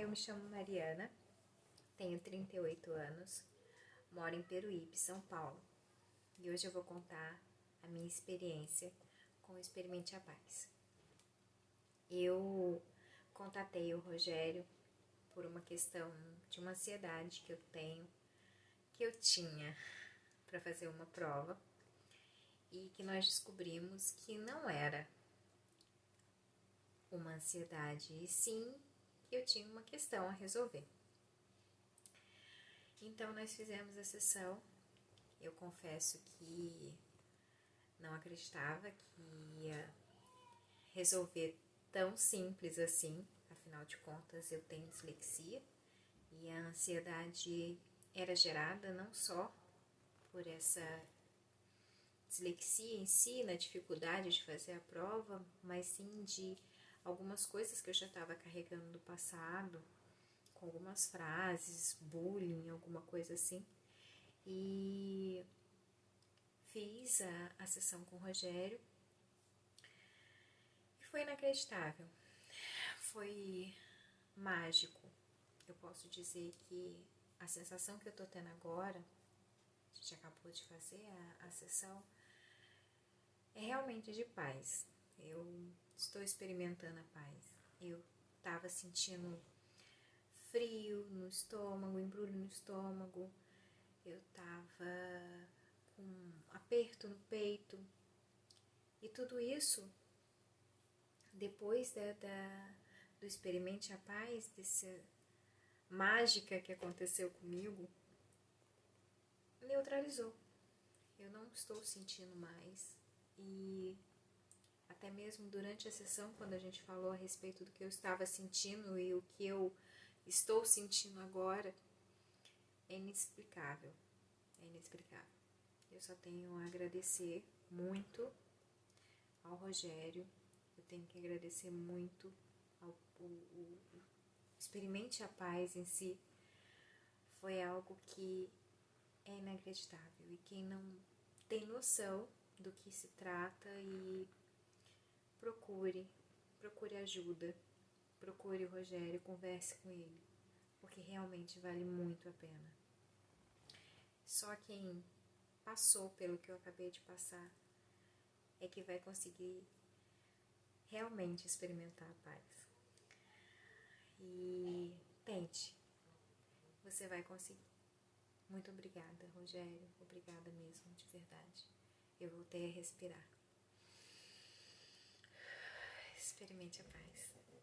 eu me chamo Mariana, tenho 38 anos, moro em Peruíbe, São Paulo. E hoje eu vou contar a minha experiência com o Experimente a Paz. Eu contatei o Rogério por uma questão de uma ansiedade que eu tenho, que eu tinha para fazer uma prova e que nós descobrimos que não era uma ansiedade, e sim eu tinha uma questão a resolver. Então nós fizemos a sessão. Eu confesso que não acreditava que ia resolver tão simples assim, afinal de contas eu tenho dislexia e a ansiedade era gerada não só por essa dislexia em si, na dificuldade de fazer a prova, mas sim de algumas coisas que eu já estava carregando do passado, com algumas frases, bullying, alguma coisa assim. E fiz a, a sessão com o Rogério e foi inacreditável. Foi mágico. Eu posso dizer que a sensação que eu tô tendo agora, a gente acabou de fazer a, a sessão, é realmente de paz. Eu estou experimentando a paz. Eu estava sentindo frio no estômago, embrulho no estômago, eu estava com aperto no peito. E tudo isso, depois da, da, do Experimente a Paz, dessa mágica que aconteceu comigo, neutralizou. Eu não estou sentindo mais. E até mesmo durante a sessão, quando a gente falou a respeito do que eu estava sentindo e o que eu estou sentindo agora, é inexplicável. É inexplicável. Eu só tenho a agradecer muito ao Rogério, eu tenho que agradecer muito ao o, o, Experimente a Paz em si. Foi algo que é inacreditável. E quem não tem noção do que se trata e procure, procure ajuda, procure o Rogério, converse com ele, porque realmente vale muito a pena. Só quem passou pelo que eu acabei de passar é que vai conseguir realmente experimentar a paz. E tente, você vai conseguir. Muito obrigada, Rogério. Obrigada mesmo, de verdade. Eu voltei a respirar experimente a paz.